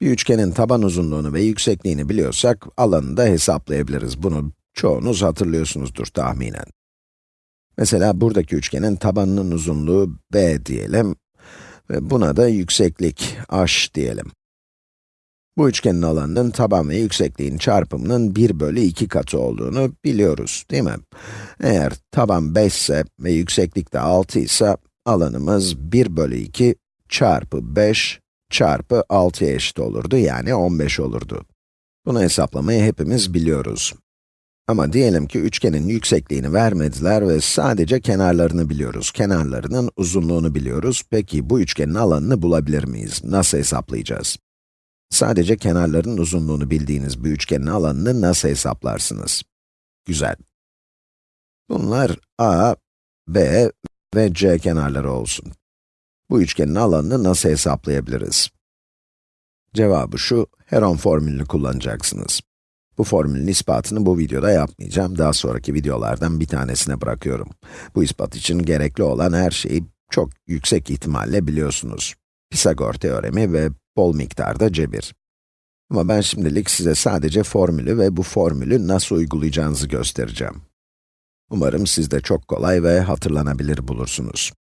Bir üçgenin taban uzunluğunu ve yüksekliğini biliyorsak, alanını da hesaplayabiliriz. Bunu çoğunuz hatırlıyorsunuzdur tahminen. Mesela buradaki üçgenin tabanının uzunluğu b diyelim ve buna da yükseklik h diyelim. Bu üçgenin alanının taban ve yüksekliğin çarpımının 1 bölü 2 katı olduğunu biliyoruz, değil mi? Eğer taban 5 ise ve yükseklik de 6 ise, alanımız 1 bölü 2 çarpı 5 çarpı 6'ya eşit olurdu, yani 15 olurdu. Bunu hesaplamayı hepimiz biliyoruz. Ama diyelim ki üçgenin yüksekliğini vermediler ve sadece kenarlarını biliyoruz. Kenarlarının uzunluğunu biliyoruz. Peki bu üçgenin alanını bulabilir miyiz? Nasıl hesaplayacağız? Sadece kenarların uzunluğunu bildiğiniz bir üçgenin alanını nasıl hesaplarsınız? Güzel. Bunlar a, b ve c kenarları olsun. Bu üçgenin alanını nasıl hesaplayabiliriz? Cevabı şu, Heron formülünü kullanacaksınız. Bu formülün ispatını bu videoda yapmayacağım, daha sonraki videolardan bir tanesine bırakıyorum. Bu ispat için gerekli olan her şeyi çok yüksek ihtimalle biliyorsunuz. Pisagor teoremi ve bol miktarda cebir. Ama ben şimdilik size sadece formülü ve bu formülü nasıl uygulayacağınızı göstereceğim. Umarım siz de çok kolay ve hatırlanabilir bulursunuz.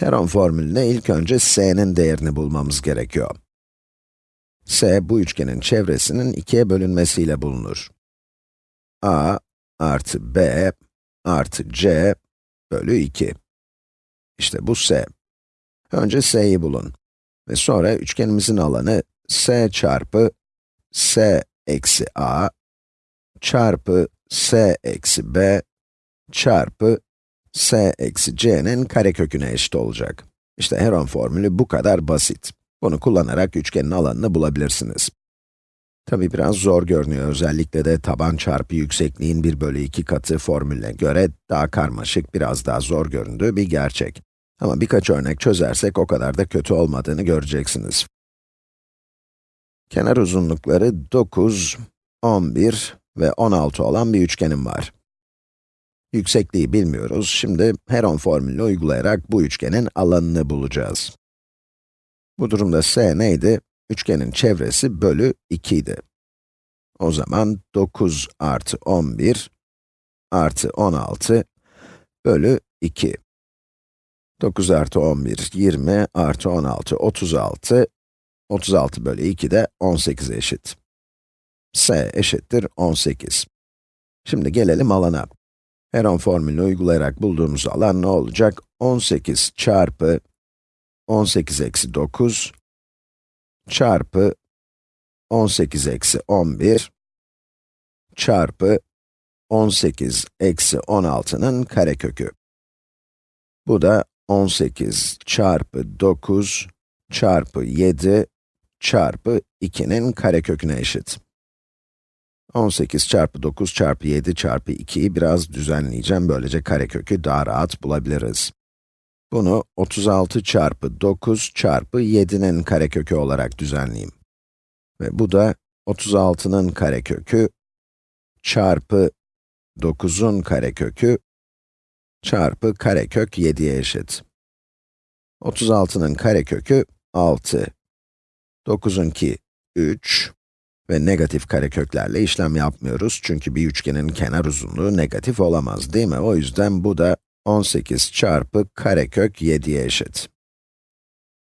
Heron formülüne ilk önce s'nin değerini bulmamız gerekiyor. s, bu üçgenin çevresinin ikiye bölünmesiyle bulunur. a artı b artı c bölü 2. İşte bu s. Önce s'yi bulun. Ve sonra üçgenimizin alanı s çarpı s eksi a çarpı s eksi b çarpı s eksi c'nin kareköküne eşit olacak. İşte Heron formülü bu kadar basit. Bunu kullanarak üçgenin alanını bulabilirsiniz. Tabi biraz zor görünüyor, özellikle de taban çarpı yüksekliğin 1 bölü 2 katı formülüne göre daha karmaşık, biraz daha zor göründüğü bir gerçek. Ama birkaç örnek çözersek o kadar da kötü olmadığını göreceksiniz. Kenar uzunlukları 9, 11 ve 16 olan bir üçgenim var. Yüksekliği bilmiyoruz. Şimdi Heron formülünü uygulayarak bu üçgenin alanını bulacağız. Bu durumda s neydi? Üçgenin çevresi bölü 2 idi. O zaman 9 artı 11 artı 16 bölü 2. 9 artı 11, 20 artı 16, 36. 36 bölü 2 de 18 eşit. s eşittir 18. Şimdi gelelim alana. Heron formülünü uygulayarak bulduğumuz alan ne olacak? 18 çarpı 18 eksi 9 çarpı 18 eksi 11 çarpı 18 eksi 16'nın karekökü. Bu da 18 çarpı 9 çarpı 7 çarpı 2'nin kareköküne eşit. 18 çarpı 9 çarpı 7 çarpı 2'yi biraz düzenleyeceğim, böylece karekökü daha rahat bulabiliriz. Bunu 36 çarpı 9 çarpı 7'nin karekökü olarak düzenleyeyim. Ve bu da 36'nın karekökü çarpı 9'un karekökü çarpı karekök 7'ye eşit. 36'nın karekökü 6. 9'unki 3 ve negatif kareköklerle işlem yapmıyoruz çünkü bir üçgenin kenar uzunluğu negatif olamaz değil mi? O yüzden bu da 18 çarpı karekök 7'ye eşit.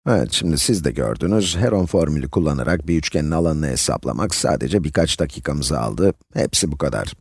Evet, şimdi siz de gördünüz, Heron formülü kullanarak bir üçgenin alanını hesaplamak sadece birkaç dakikamızı aldı. Hepsi bu kadar.